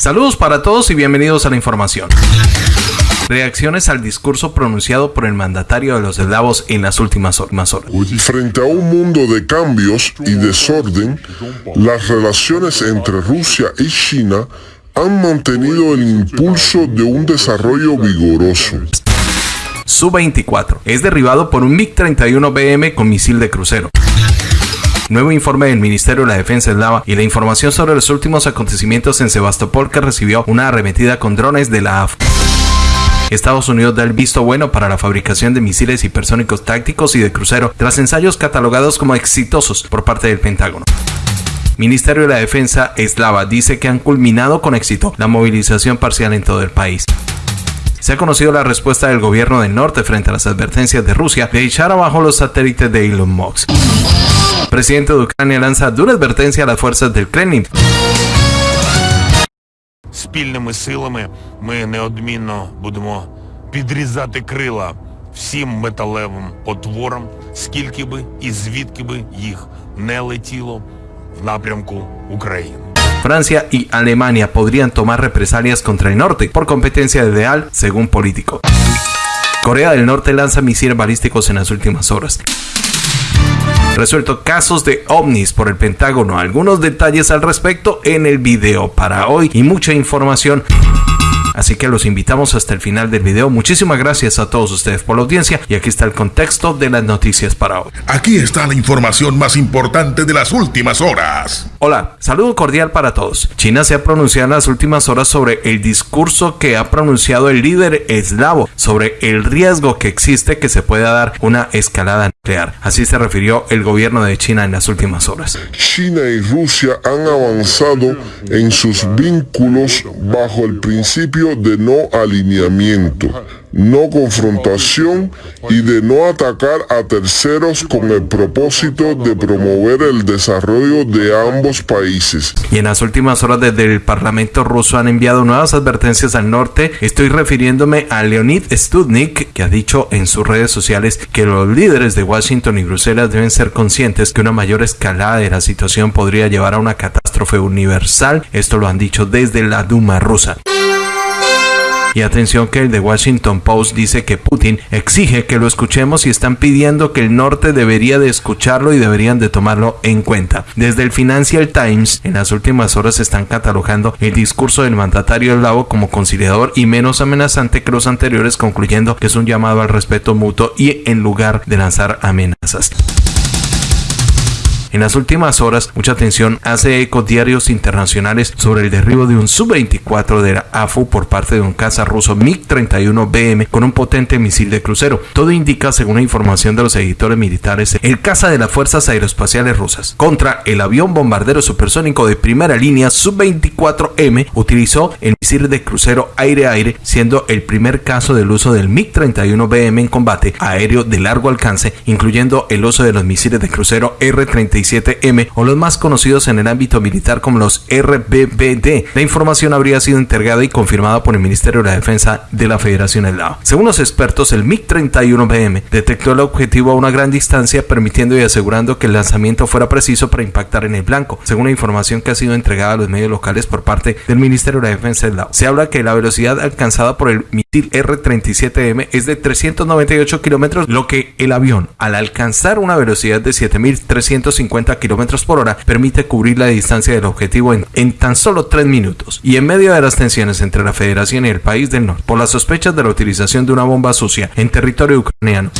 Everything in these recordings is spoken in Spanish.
Saludos para todos y bienvenidos a la información. Reacciones al discurso pronunciado por el mandatario de los eslavos en las últimas horas. Frente a un mundo de cambios y desorden, las relaciones entre Rusia y China han mantenido el impulso de un desarrollo vigoroso. Su-24 es derribado por un MiG-31BM con misil de crucero. Nuevo informe del Ministerio de la Defensa eslava y la información sobre los últimos acontecimientos en Sebastopol que recibió una arremetida con drones de la AF. Estados Unidos da el visto bueno para la fabricación de misiles hipersónicos tácticos y de crucero tras ensayos catalogados como exitosos por parte del Pentágono. Ministerio de la Defensa eslava dice que han culminado con éxito la movilización parcial en todo el país. Se ha conocido la respuesta del gobierno del norte frente a las advertencias de Rusia de echar abajo los satélites de Elon Musk. presidente de Ucrania lanza dura advertencia a las fuerzas del Kremlin. Спільними силами ми неодмінно будемо підрізати крила всім металевим потворам, скільки би і звідки би їх не летіло в напрямку України. Francia y Alemania podrían tomar represalias contra el norte por competencia ideal, según político. Corea del Norte lanza misiles balísticos en las últimas horas. Resuelto casos de ovnis por el Pentágono. Algunos detalles al respecto en el video para hoy y mucha información. Así que los invitamos hasta el final del video. Muchísimas gracias a todos ustedes por la audiencia y aquí está el contexto de las noticias para hoy. Aquí está la información más importante de las últimas horas. Hola, saludo cordial para todos. China se ha pronunciado en las últimas horas sobre el discurso que ha pronunciado el líder eslavo sobre el riesgo que existe que se pueda dar una escalada nuclear. Así se refirió el gobierno de China en las últimas horas. China y Rusia han avanzado en sus vínculos bajo el principio de no alineamiento, no confrontación y de no atacar a terceros con el propósito de promover el desarrollo de ambos países. Y en las últimas horas desde el Parlamento ruso han enviado nuevas advertencias al norte. Estoy refiriéndome a Leonid Studnik, que ha dicho en sus redes sociales que los líderes de Washington y Bruselas deben ser conscientes que una mayor escalada de la situación podría llevar a una catástrofe universal. Esto lo han dicho desde la Duma rusa. Y atención que el de Washington Post dice que Putin exige que lo escuchemos y están pidiendo que el norte debería de escucharlo y deberían de tomarlo en cuenta. Desde el Financial Times en las últimas horas están catalogando el discurso del mandatario eslavo como conciliador y menos amenazante que los anteriores concluyendo que es un llamado al respeto mutuo y en lugar de lanzar amenazas. En las últimas horas, mucha atención hace eco diarios internacionales sobre el derribo de un Su-24 de la AFU por parte de un caza ruso MiG-31BM con un potente misil de crucero. Todo indica, según la información de los editores militares, el caza de las fuerzas aeroespaciales rusas contra el avión bombardero supersónico de primera línea Su-24M utilizó el misil de crucero aire-aire, siendo el primer caso del uso del MiG-31BM en combate aéreo de largo alcance, incluyendo el uso de los misiles de crucero R-35 m o los más conocidos en el ámbito militar como los RBBD. La información habría sido entregada y confirmada por el Ministerio de la Defensa de la Federación Eslava. Según los expertos, el MiG-31BM detectó el objetivo a una gran distancia, permitiendo y asegurando que el lanzamiento fuera preciso para impactar en el blanco, según la información que ha sido entregada a los medios locales por parte del Ministerio de la Defensa eslavo. Se habla que la velocidad alcanzada por el misil R-37M es de 398 kilómetros, lo que el avión, al alcanzar una velocidad de 7350 kilómetros por hora permite cubrir la distancia del objetivo en, en tan solo 3 minutos. Y en medio de las tensiones entre la Federación y el país del norte por las sospechas de la utilización de una bomba sucia en territorio ucraniano,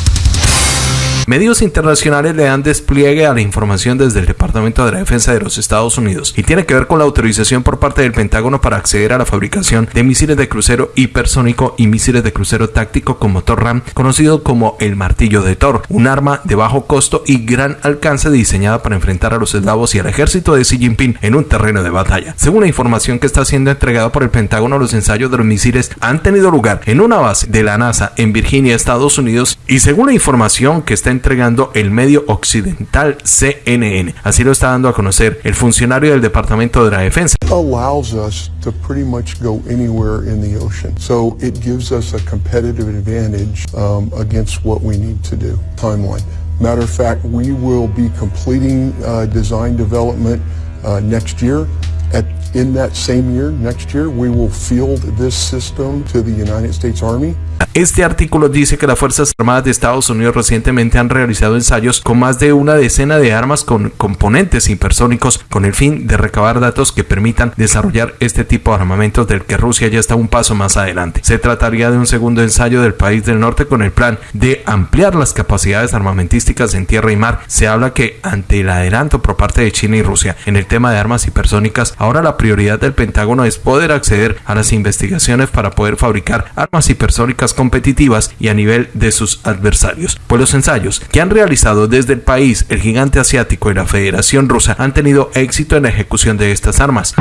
Medios internacionales le dan despliegue a la información desde el Departamento de la Defensa de los Estados Unidos y tiene que ver con la autorización por parte del Pentágono para acceder a la fabricación de misiles de crucero hipersónico y misiles de crucero táctico con motor RAM, conocido como el martillo de Thor, un arma de bajo costo y gran alcance diseñada para enfrentar a los eslavos y al ejército de Xi Jinping en un terreno de batalla. Según la información que está siendo entregada por el Pentágono, los ensayos de los misiles han tenido lugar en una base de la NASA en Virginia, Estados Unidos, y según la información que está entregando el medio occidental CNN. Así lo está dando a conocer el funcionario del Departamento de la Defensa. allows us to pretty much go anywhere in the ocean. So it gives us a competitive advantage um, against what we need to do. Timeline. Matter of fact, we will be completing uh, design development uh, next year. At, in that same year, next year, we will field this system to the United States Army. Este artículo dice que las Fuerzas Armadas de Estados Unidos recientemente han realizado ensayos con más de una decena de armas con componentes hipersónicos con el fin de recabar datos que permitan desarrollar este tipo de armamentos del que Rusia ya está un paso más adelante. Se trataría de un segundo ensayo del país del norte con el plan de ampliar las capacidades armamentísticas en tierra y mar. Se habla que ante el adelanto por parte de China y Rusia en el tema de armas hipersónicas, ahora la prioridad del Pentágono es poder acceder a las investigaciones para poder fabricar armas hipersónicas competitivas y a nivel de sus adversarios. Pues los ensayos que han realizado desde el país, el gigante asiático y la Federación Rusa han tenido éxito en la ejecución de estas armas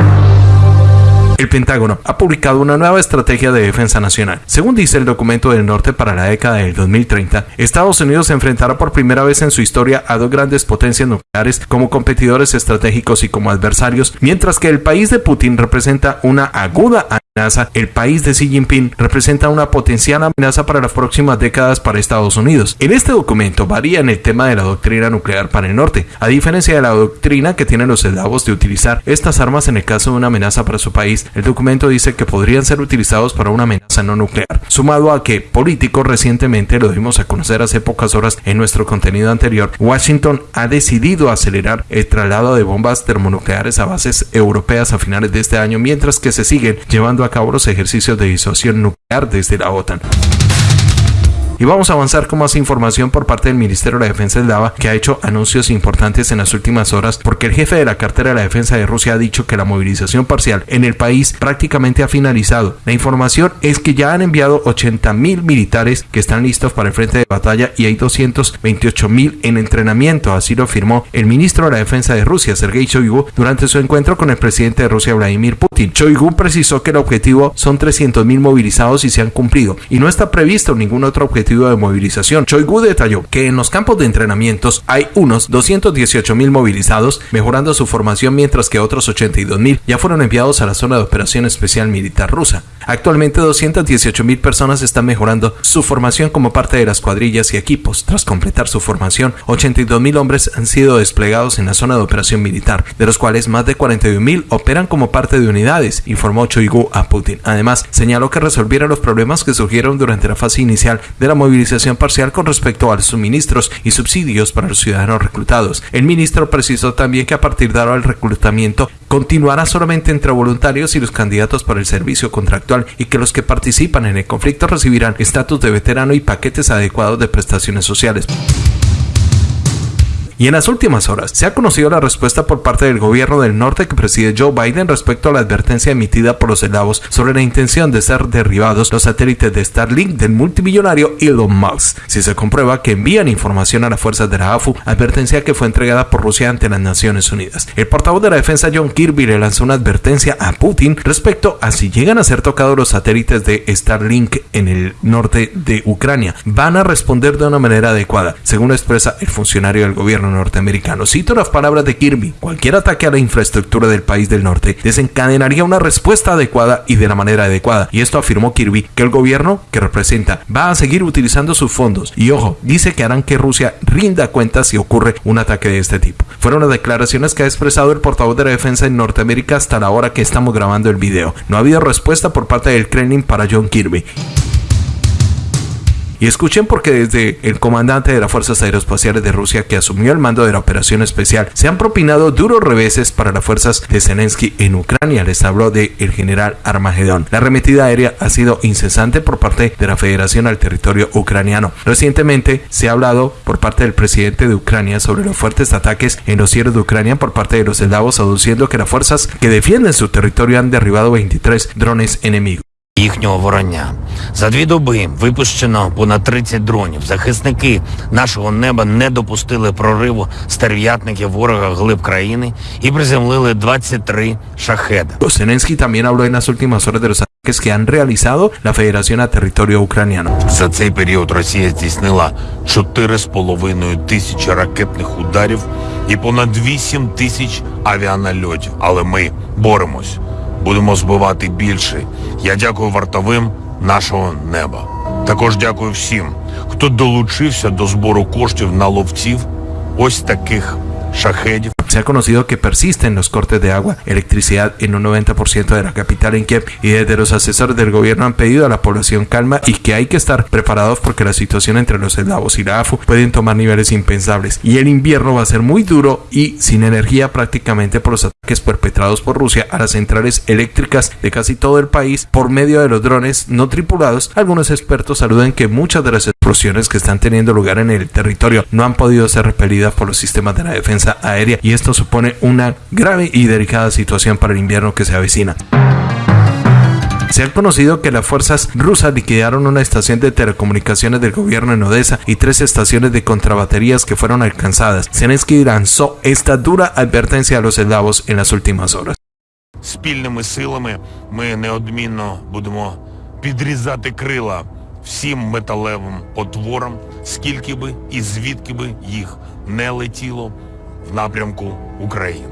el Pentágono ha publicado una nueva estrategia de defensa nacional. Según dice el documento del norte para la década del 2030, Estados Unidos se enfrentará por primera vez en su historia a dos grandes potencias nucleares como competidores estratégicos y como adversarios, mientras que el país de Putin representa una aguda amenaza, el país de Xi Jinping representa una potencial amenaza para las próximas décadas para Estados Unidos. En este documento varía en el tema de la doctrina nuclear para el norte, a diferencia de la doctrina que tienen los eslavos de utilizar estas armas en el caso de una amenaza para su país el documento dice que podrían ser utilizados para una amenaza no nuclear, sumado a que políticos recientemente lo dimos a conocer hace pocas horas en nuestro contenido anterior, Washington ha decidido acelerar el traslado de bombas termonucleares a bases europeas a finales de este año, mientras que se siguen llevando a cabo los ejercicios de disuasión nuclear desde la OTAN. Y vamos a avanzar con más información por parte del Ministerio de la Defensa eslava que ha hecho anuncios importantes en las últimas horas porque el jefe de la cartera de la defensa de Rusia ha dicho que la movilización parcial en el país prácticamente ha finalizado. La información es que ya han enviado 80 mil militares que están listos para el frente de batalla y hay 228 mil en entrenamiento, así lo afirmó el ministro de la Defensa de Rusia, Sergei Shoigu, durante su encuentro con el presidente de Rusia, Vladimir Putin. Shoigu precisó que el objetivo son 300 mil movilizados y se han cumplido y no está previsto ningún otro objetivo de movilización. Choigu detalló que en los campos de entrenamientos hay unos 218 mil movilizados, mejorando su formación, mientras que otros 82 mil ya fueron enviados a la zona de operación especial militar rusa. Actualmente 218 mil personas están mejorando su formación como parte de las cuadrillas y equipos. Tras completar su formación, 82 mil hombres han sido desplegados en la zona de operación militar, de los cuales más de 41 mil operan como parte de unidades, informó Choigu a Putin. Además, señaló que resolvieron los problemas que surgieron durante la fase inicial de la movilización parcial con respecto a los suministros y subsidios para los ciudadanos reclutados. El ministro precisó también que a partir de ahora el reclutamiento continuará solamente entre voluntarios y los candidatos para el servicio contractual y que los que participan en el conflicto recibirán estatus de veterano y paquetes adecuados de prestaciones sociales. Y en las últimas horas se ha conocido la respuesta por parte del gobierno del norte que preside Joe Biden respecto a la advertencia emitida por los eslavos sobre la intención de ser derribados los satélites de Starlink del multimillonario Elon Musk. Si se comprueba que envían información a las fuerzas de la AFU, advertencia que fue entregada por Rusia ante las Naciones Unidas. El portavoz de la defensa John Kirby le lanzó una advertencia a Putin respecto a si llegan a ser tocados los satélites de Starlink en el norte de Ucrania. Van a responder de una manera adecuada, según expresa el funcionario del gobierno norteamericano. Cito las palabras de Kirby. Cualquier ataque a la infraestructura del país del norte desencadenaría una respuesta adecuada y de la manera adecuada. Y esto afirmó Kirby que el gobierno que representa va a seguir utilizando sus fondos. Y ojo, dice que harán que Rusia rinda cuentas si ocurre un ataque de este tipo. Fueron las declaraciones que ha expresado el portavoz de la defensa en Norteamérica hasta la hora que estamos grabando el video. No ha habido respuesta por parte del Kremlin para John Kirby. Y escuchen porque desde el comandante de las Fuerzas Aeroespaciales de Rusia que asumió el mando de la operación especial se han propinado duros reveses para las fuerzas de Zelensky en Ucrania. Les habló de el general Armagedón. La arremetida aérea ha sido incesante por parte de la Federación al territorio ucraniano. Recientemente se ha hablado por parte del presidente de Ucrania sobre los fuertes ataques en los cielos de Ucrania por parte de los eslavos, aduciendo que las fuerzas que defienden su territorio han derribado 23 drones enemigos. Їхнього ворання. За дві доби випущено понад 30 дронів. Захисники нашого неба не допустили прориву стерв'ятників ворога глиб країни і приземлили 23 шахеда. Zelensky también habló en las últimas horas de los ataques que han realizado la Federación a territorio ucraniano. За цей період Росія здійснила 4,5 тисячі ракетних ударів і понад 8 тисяч авіанальотів. Але ми боремось. Будемо збивати більше. Я дякую вартовим нашого неба. Також дякую всім, хто долучився до збору коштів на ловців ось таких шахедів. Se ha conocido que persisten los cortes de agua, electricidad en un 90% de la capital en Kiev y desde los asesores del gobierno han pedido a la población calma y que hay que estar preparados porque la situación entre los eslavos y la AFU pueden tomar niveles impensables y el invierno va a ser muy duro y sin energía prácticamente por los ataques perpetrados por Rusia a las centrales eléctricas de casi todo el país por medio de los drones no tripulados. Algunos expertos saludan que muchas de las explosiones que están teniendo lugar en el territorio no han podido ser repelidas por los sistemas de la defensa aérea y esto supone una grave y delicada situación para el invierno que se avecina. Se ha conocido que las fuerzas rusas liquidaron una estación de telecomunicaciones del gobierno en Odessa y tres estaciones de contrabaterías que fueron alcanzadas. Zelensky lanzó esta dura advertencia a los eslavos en las últimas horas. Спільними силами ми неодмінно будемо підрізати крила всім металевим потворам, скільки би і звідки би їх не летіло в напрямку України.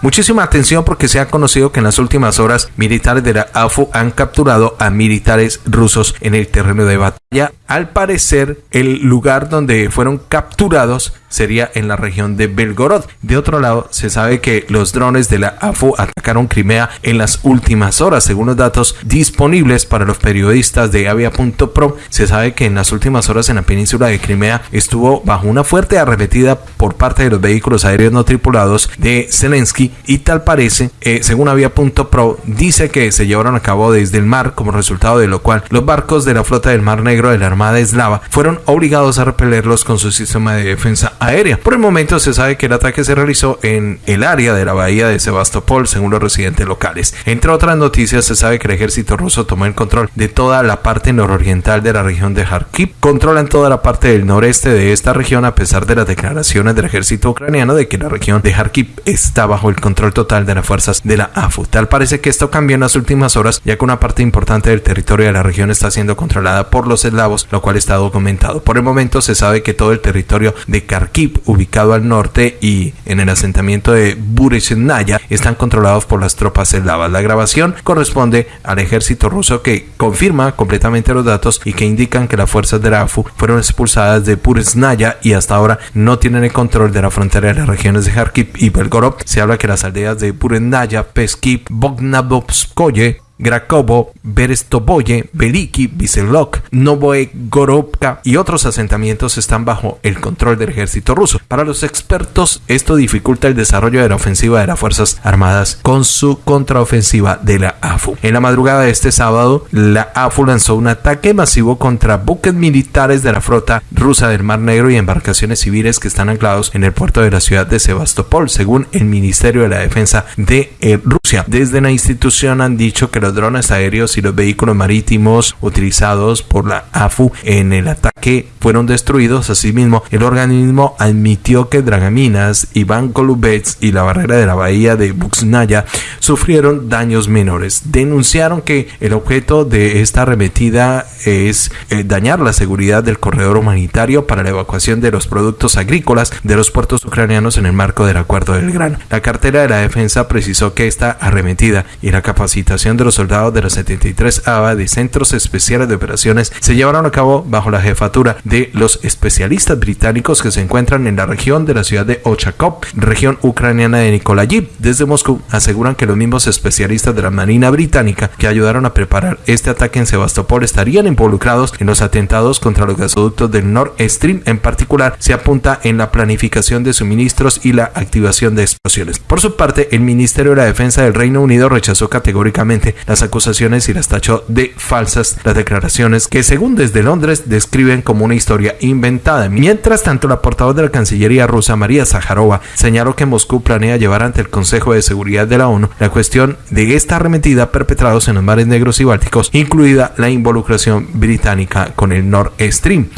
Muchísima atención porque se ha conocido que en las últimas horas militares de la AFU han capturado a militares rusos en el terreno de batalla. Al parecer, el lugar donde fueron capturados sería en la región de Belgorod. De otro lado, se sabe que los drones de la AFU atacaron Crimea en las últimas horas. Según los datos disponibles para los periodistas de Avia.pro, se sabe que en las últimas horas en la península de Crimea estuvo bajo una fuerte arremetida por parte de los vehículos aéreos no tripulados de Zelensky y tal parece, eh, según Avia.pro, dice que se llevaron a cabo desde el mar como resultado de lo cual los barcos de la flota del Mar Negro de la Armada Eslava fueron obligados a repelerlos con su sistema de defensa aérea. Por el momento se sabe que el ataque se realizó en el área de la bahía de Sebastopol, según los residentes locales. Entre otras noticias, se sabe que el ejército ruso tomó el control de toda la parte nororiental de la región de Kharkiv. Controlan toda la parte del noreste de esta región a pesar de las declaraciones del ejército ucraniano de que la región de Kharkiv está bajo el control total de las fuerzas de la AFU. Tal parece que esto cambió en las últimas horas, ya que una parte importante del territorio de la región está siendo controlada por los eslavos, lo cual está documentado. Por el momento se sabe que todo el territorio de Kharkiv, ubicado al norte y en el asentamiento de Buresnaya, están controlados por las tropas eslavas. La grabación corresponde al ejército ruso que confirma completamente los datos y que indican que las fuerzas de la AFU fueron expulsadas de Buresnaya y hasta ahora no tienen el control de la frontera de las regiones de Kharkiv y Belgorod. Se habla que las aldeas de Burenaya, Peskiv, Bognabovskoye, Grakovo, Berestoboye, Veliki, Viselok, Novoegorovka y otros asentamientos están bajo el control del ejército ruso. Para los expertos, esto dificulta el desarrollo de la ofensiva de las Fuerzas Armadas con su contraofensiva de la AFU. En la madrugada de este sábado, la AFU lanzó un ataque masivo contra buques militares de la flota rusa del Mar Negro y embarcaciones civiles que están anclados en el puerto de la ciudad de Sebastopol, según el Ministerio de la Defensa de eh, Rusia. Desde la institución han dicho que los drones aéreos y los vehículos marítimos utilizados por la AFU en el ataque fueron destruidos. Asimismo, el organismo admitió que Dragaminas, Iván Kolubets y la barrera de la bahía de Buxnaya sufrieron daños menores. Denunciaron que el objeto de esta arremetida es eh, dañar la seguridad del corredor humanitario para la evacuación de los productos agrícolas de los puertos ucranianos en el marco del Acuerdo del Grano. La cartera de la defensa precisó que esta arremetida y la capacitación de los soldados de la 73 ABA de Centros Especiales de Operaciones se llevaron a cabo bajo la jefatura de los especialistas británicos que se encuentran en la región de la ciudad de Ochakov, región ucraniana de Nikolayiv. Desde Moscú aseguran que los mismos especialistas de la Marina británica que ayudaron a preparar este ataque en Sebastopol estarían involucrados en los atentados contra los gasoductos del Nord Stream. En particular, se apunta en la planificación de suministros y la activación de explosiones. Por su parte, el Ministerio de la Defensa del Reino Unido rechazó categóricamente las acusaciones y las tachó de falsas las declaraciones que según desde Londres describen como una historia inventada. Mientras tanto, la portavoz de la Cancillería rusa María Zaharova señaló que Moscú planea llevar ante el Consejo de Seguridad de la ONU la cuestión de esta arremetida perpetrados en los mares negros y bálticos, incluida la involucración británica con el Nord Stream.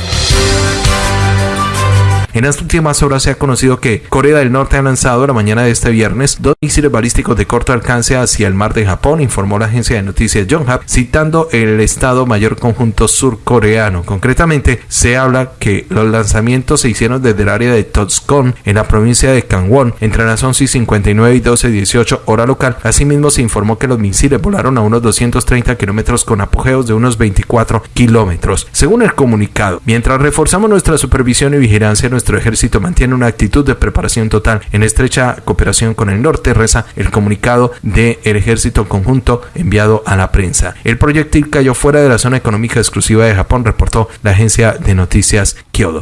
En las últimas horas se ha conocido que Corea del Norte ha lanzado la mañana de este viernes dos misiles balísticos de corto alcance hacia el mar de Japón, informó la agencia de noticias Yonhap, citando el Estado Mayor Conjunto Surcoreano. Concretamente, se habla que los lanzamientos se hicieron desde el área de Totsukon, en la provincia de Gangwon, entre las 11 y 59 y 12.18 hora local. Asimismo, se informó que los misiles volaron a unos 230 kilómetros con apogeos de unos 24 kilómetros. Según el comunicado, mientras reforzamos nuestra supervisión y vigilancia, nuestra nuestro ejército mantiene una actitud de preparación total en estrecha cooperación con el norte, reza el comunicado del ejército conjunto enviado a la prensa. El proyectil cayó fuera de la zona económica exclusiva de Japón, reportó la agencia de noticias Kyodo.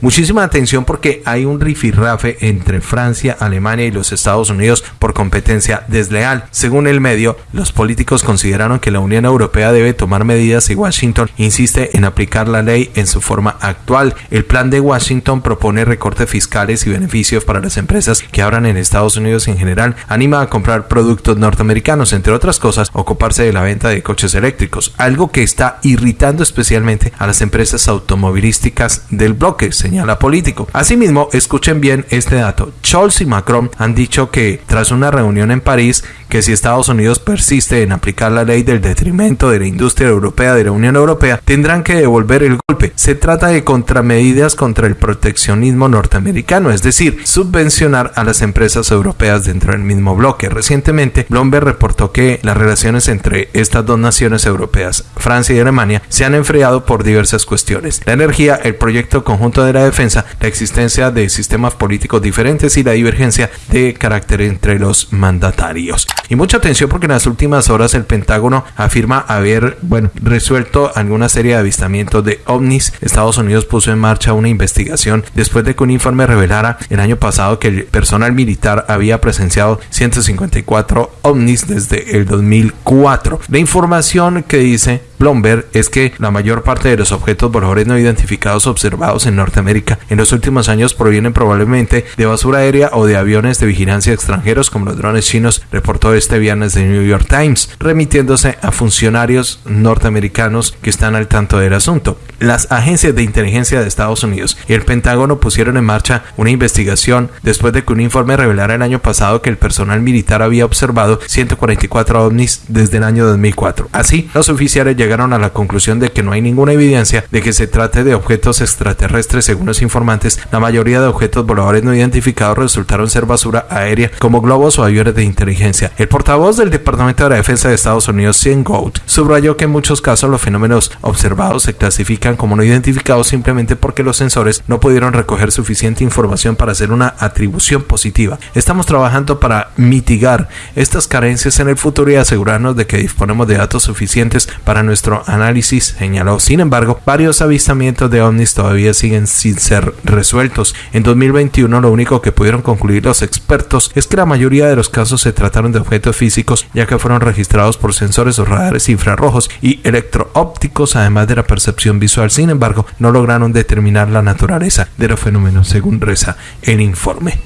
Muchísima atención porque hay un rifirrafe entre Francia, Alemania y los Estados Unidos por competencia desleal. Según el medio, los políticos consideraron que la Unión Europea debe tomar medidas y Washington insiste en aplicar la ley en su forma actual. El plan de Washington propone recortes fiscales y beneficios para las empresas que abran en Estados Unidos en general, anima a comprar productos norteamericanos, entre otras cosas, ocuparse de la venta de coches eléctricos, algo que está irritando especialmente a las empresas automovilísticas del bloque señala político. Asimismo, escuchen bien este dato. Scholz y Macron han dicho que tras una reunión en París, que si Estados Unidos persiste en aplicar la ley del detrimento de la industria europea de la Unión Europea, tendrán que devolver el golpe. Se trata de contramedidas contra el proteccionismo norteamericano, es decir, subvencionar a las empresas europeas dentro del mismo bloque. Recientemente, Bloomberg reportó que las relaciones entre estas dos naciones europeas, Francia y Alemania, se han enfriado por diversas cuestiones. La energía, el proyecto conjunto de la defensa, la existencia de sistemas políticos diferentes y la divergencia de carácter entre los mandatarios. Y mucha atención porque en las últimas horas el Pentágono afirma haber, resuelto alguna serie de avistamientos de ovnis. Estados Unidos puso en marcha una investigación después de que un informe revelara el año pasado que el personal militar había presenciado 154 ovnis desde el 2004. La información que dice Bloomberg es que la mayor parte de los objetos voladores no identificados observados en Norteamérica en los últimos años provienen probablemente de basura aérea o de aviones de vigilancia extranjeros como los drones chinos, reportó este viernes de New York Times, remitiéndose a funcionarios norteamericanos que están al tanto del asunto. Las agencias de inteligencia de Estados Unidos y el Pentágono pusieron en marcha una investigación después de que un informe revelara el año pasado que el personal militar había observado 144 ovnis desde el año 2004. Así, los oficiales llegaron a la conclusión de que no hay ninguna evidencia de que se trate de objetos extraterrestres según los informantes. La mayoría de objetos voladores no identificados resultaron ser basura aérea como globos o aviones de inteligencia. El portavoz del Departamento de la Defensa de Estados Unidos, Sean Gould, subrayó que en muchos casos los fenómenos observados se clasifican como no identificados simplemente porque los sensores no pudieron recoger suficiente información para hacer una atribución positiva. Estamos trabajando para mitigar estas carencias en el futuro y asegurarnos de que disponemos de datos suficientes para nuestra nuestro análisis señaló. Sin embargo, varios avistamientos de ovnis todavía siguen sin ser resueltos. En 2021 lo único que pudieron concluir los expertos es que la mayoría de los casos se trataron de objetos físicos ya que fueron registrados por sensores o radares infrarrojos y electroópticos además de la percepción visual. Sin embargo, no lograron determinar la naturaleza de los fenómenos según reza el informe.